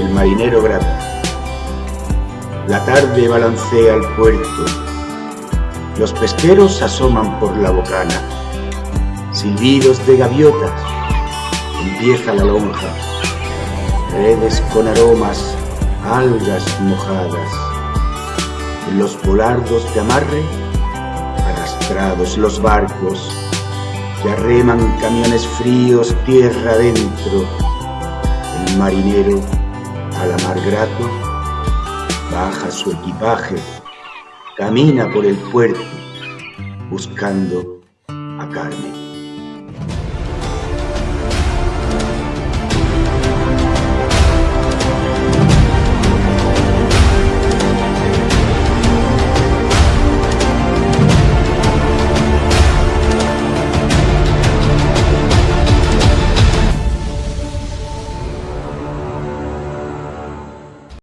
marinero grato. La tarde balancea el puerto, los pesqueros asoman por la bocana, silbidos de gaviotas, empieza la lonja, redes con aromas, algas mojadas, los volardos de amarre, arrastrados los barcos, que arreman camiones fríos tierra adentro, el marinero a la mar grato baja su equipaje, camina por el puerto buscando a Carmen.